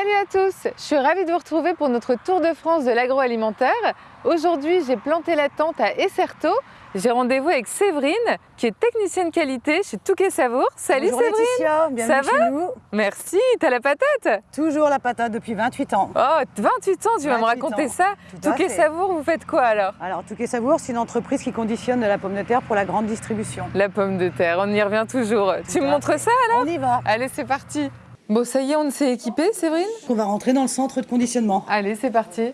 Salut à tous, je suis ravie de vous retrouver pour notre tour de France de l'agroalimentaire. Aujourd'hui, j'ai planté la tente à Esserto. J'ai rendez-vous avec Séverine, qui est technicienne qualité chez Touquet Savour. Salut Bonjour Séverine Laetitia, bienvenue Ça chez va nous. Merci, t'as la patate? Toujours la patate depuis 28 ans. Oh, 28 ans, tu vas me 28 raconter ans, ça tout Touquet. Savour, vous faites quoi alors? Alors Touquet Savour, c'est une entreprise qui conditionne de la pomme de terre pour la grande distribution. La pomme de terre, on y revient toujours. tu me montres ça alors? On y va. Allez, c'est parti Bon, ça y est, on s'est équipé, Séverine? On va rentrer dans le centre de conditionnement. Allez, c'est parti.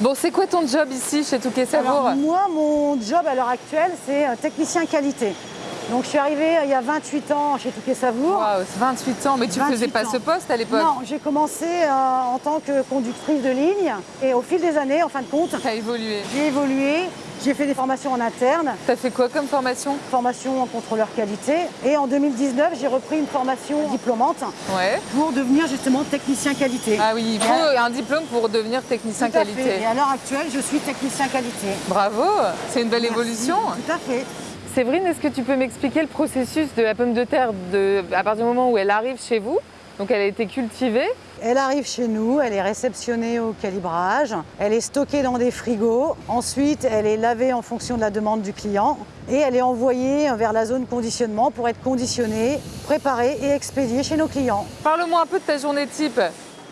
Bon, c'est quoi ton job ici chez Touquet Savour? Alors, moi, mon job à l'heure actuelle, c'est technicien qualité. Donc je suis arrivée euh, il y a 28 ans chez Touquet Savour. Waouh, c'est 28 ans, mais tu 28 faisais pas ans. ce poste à l'époque? Non, j'ai commencé euh, en tant que conductrice de ligne et au fil des années, en fin de compte, évolué. j'ai évolué. J'ai fait des formations en interne, T'as fait quoi comme formation? Formation en contrôleur qualité et en 2019, j'ai repris une formation diplômante Ouais. pour devenir justement technicien qualité. Ah oui, il faut un diplôme pour devenir technicien Tout à qualité. fait. Et à l'heure actuelle, je suis technicien qualité. Bravo, c'est une belle Merci. évolution. Tout à fait. Séverine, est-ce que tu peux m'expliquer le processus de la pomme de terre de, à partir du moment où elle arrive chez vous? Donc elle a été cultivée. Elle arrive chez nous, elle est réceptionnée au calibrage, elle est stockée dans des frigos, ensuite elle est lavée en fonction de la demande du client et elle est envoyée vers la zone conditionnement pour être conditionnée, préparée et expédiée chez nos clients. Parle-moi un peu de ta journée type.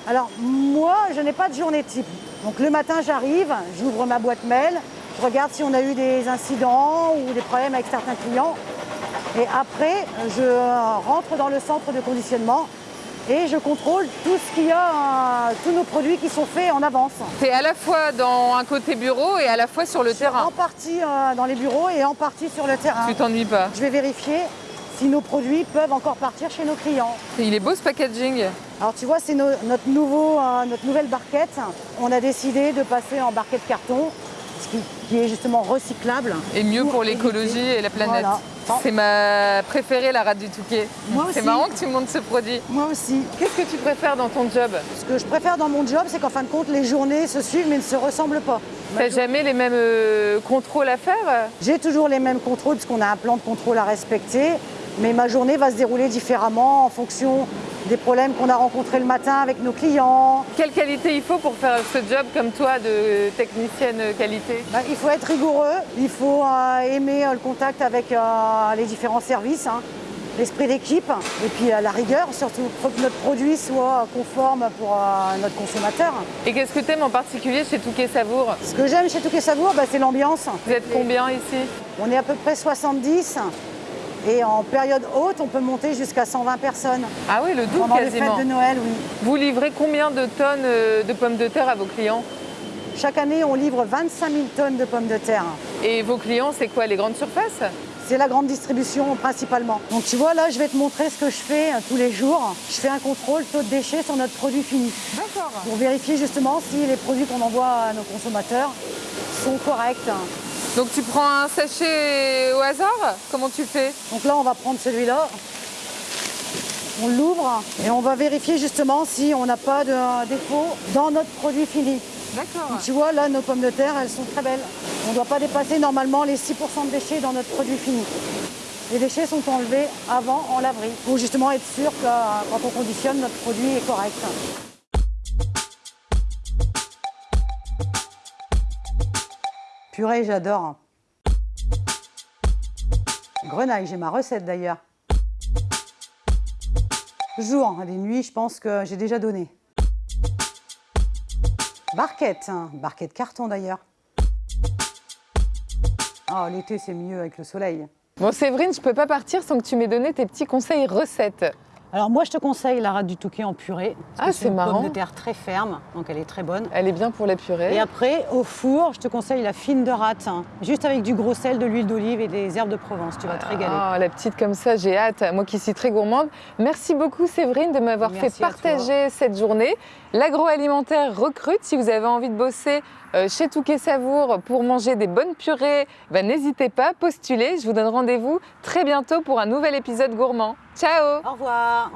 Alors moi, je n'ai pas de journée type. Donc le matin, j'arrive, j'ouvre ma boîte mail, je regarde si on a eu des incidents ou des problèmes avec certains clients. Et après, je rentre dans le centre de conditionnement et je contrôle tout ce qu'il y a, euh, tous nos produits qui sont faits en avance. Es à la fois dans un côté bureau et à la fois sur le terrain. En partie euh, dans les bureaux et en partie sur le terrain. Tu t'ennuies pas. Je vais vérifier si nos produits peuvent encore partir chez nos clients. Il est beau ce packaging. Alors tu vois, c'est no- notre, nouveau, euh, notre nouvelle barquette. On a décidé de passer en barquette carton, qui, qui est justement recyclable. Et mieux pour l'écologie et la planète. Voilà. C'est ma préférée, la rate du Touquet. C'est marrant que tu montes ce produit. Moi aussi. Qu'est-ce que tu préfères dans ton job Ce que je préfère dans mon job, c'est qu'en fin de compte, les journées se suivent mais ne se ressemblent pas. T'as jamais les mêmes euh, contrôles à faire? J'ai toujours les mêmes contrôles parce qu'on a un plan de contrôle à respecter, mais ma journée va se dérouler différemment en fonction des problèmes qu'on a rencontrés le matin avec nos clients. Quelle qualité il faut pour faire ce job comme toi de technicienne qualité? Ben, il faut être rigoureux, il faut euh, aimer euh, le contact avec euh, les différents services, hein, l'esprit d'équipe et puis la rigueur, surtout pour que notre produit soit conforme pour notre consommateur. Et qu'est-ce que tu aimes en particulier chez Touquet Savour Ce que j'aime chez Touquet Savour, ben, c'est l'ambiance. Vous êtes combien ici? On est à peu près 70 et en période haute, on peut monter jusqu'à 120 personnes. Ah oui, le double Pendant les quasiment. fêtes de Noël, oui. Vous livrez combien de tonnes euh, de pommes de terre à vos clients? Chaque année, on livre 25 000 tonnes de pommes de terre. Et vos clients, c'est quoi Les grandes surfaces? C'est la grande distribution principalement. Donc tu vois, là, je vais te montrer ce que je fais euh, tous les jours. Je fais un contrôle taux de déchets sur notre produit fini D'accord. pour vérifier justement si les produits qu'on envoie à nos consommateurs sont corrects. Donc tu prends un sachet au hasard? Comment tu fais? Donc là, on va prendre celui-là. On l'ouvre et on va vérifier justement si on n'a pas de défaut dans notre produit fini. D'accord. Tu vois, là, nos pommes de terre, elles sont très belles. On ne doit pas dépasser normalement les 6% de déchets dans notre produit fini. Les déchets sont enlevés avant en laverie pour justement être sûr que euh, quand on conditionne, notre produit est correct. Purée, j'adore. Grenaille, j'ai ma recette d'ailleurs. Jour, des nuits, je pense que j'ai déjà donné. Barquette, hein, barquette carton d'ailleurs. Oh, l'été c'est mieux avec le soleil. Bon Séverine, je peux pas partir sans que tu m'aies donné tes petits conseils recettes. Alors moi je te conseille la rate du Touquet en purée. parce Ah, c'est une marrant. pomme de terre très ferme, donc elle est très bonne. Elle est bien pour la purée. Et après, au four, je te conseille la fine de rate, hein, juste avec du gros sel, de l'huile d'olive et des herbes de Provence. Tu vas te régaler. Ah, la petite comme ça, j'ai hâte. Moi qui suis très gourmande. Merci beaucoup Séverine de m'avoir fait toi. partager cette journée. L'agroalimentaire recrute. Si vous avez envie de bosser chez Touquet Savour pour manger des bonnes purées, ben, n'hésitez pas, postulez. Je vous donne rendez-vous très bientôt pour un nouvel épisode gourmand. Ciao Au revoir